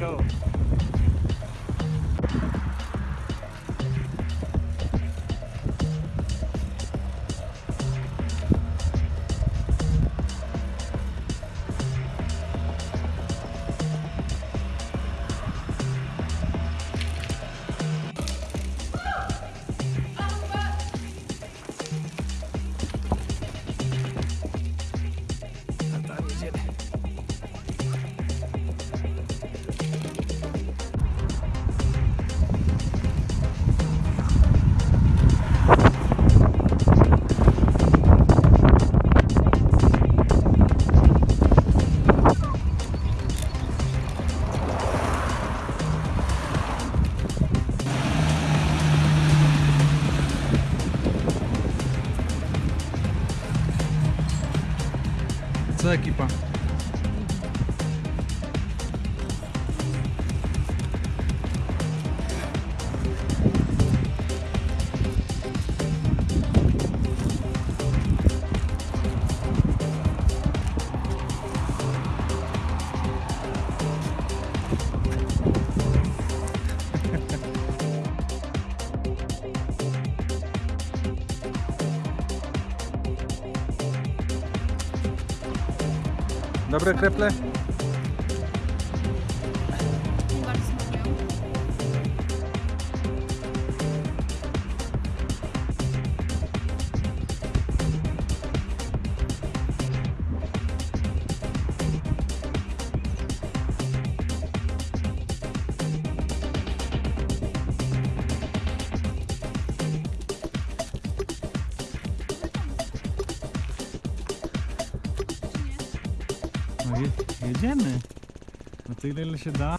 go. Está aquí, pa. Dobre kreple? Jedziemy. No tyle ile się da.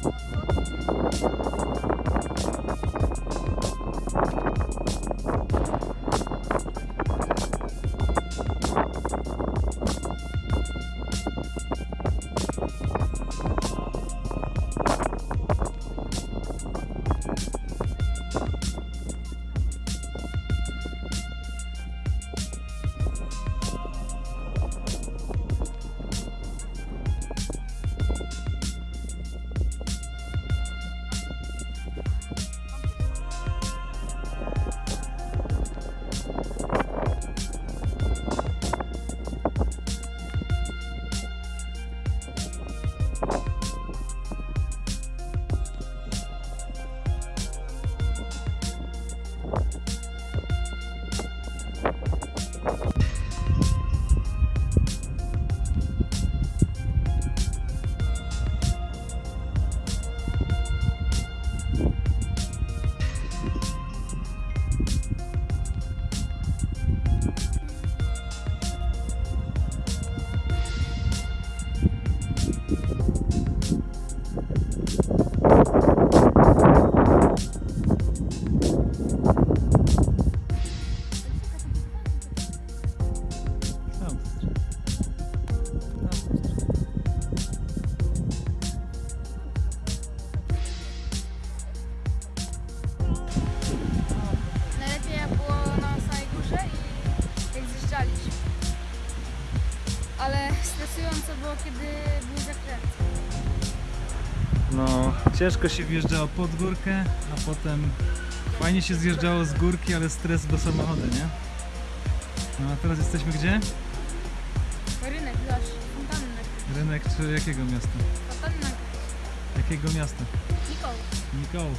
Thank you. kiedy był zakręt. No, ciężko się wjeżdżało pod górkę, a potem fajnie się zjeżdżało z górki, ale stres do samochodu, nie? No a teraz jesteśmy gdzie? Rynek, Lasz, Fontannek. Rynek czy jakiego miasta? Fontannek. Jakiego miasta? Nikoł. Nikoł.